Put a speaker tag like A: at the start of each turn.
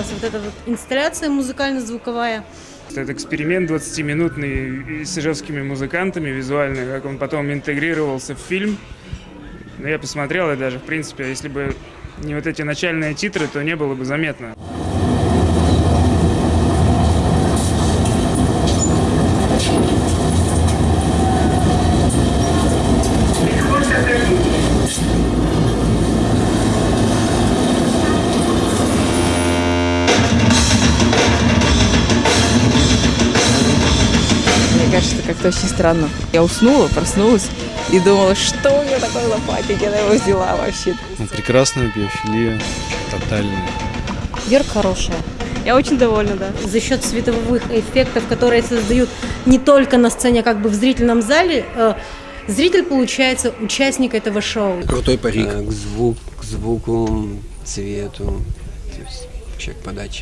A: понравилась вот эта вот инсталляция музыкально-звуковая.
B: Этот эксперимент 20-минутный с ижевскими музыкантами визуальный, как он потом интегрировался в фильм. Ну, я посмотрел, и даже, в принципе, если бы не вот эти начальные титры, то не было бы заметно.
C: Мне кажется, как-то очень странно. Я уснула, проснулась и думала, что у меня такое лопатик, я его взяла вообще.
D: Ну, прекрасная биофилия, тотальная.
E: Верка хорошая. Я очень довольна, да.
A: За счет световых эффектов, которые создают не только на сцене, а как бы в зрительном зале, э, зритель получается участник этого шоу.
F: Крутой парик.
G: Э, К, звук, к звуку, цвету, то есть вообще к подаче.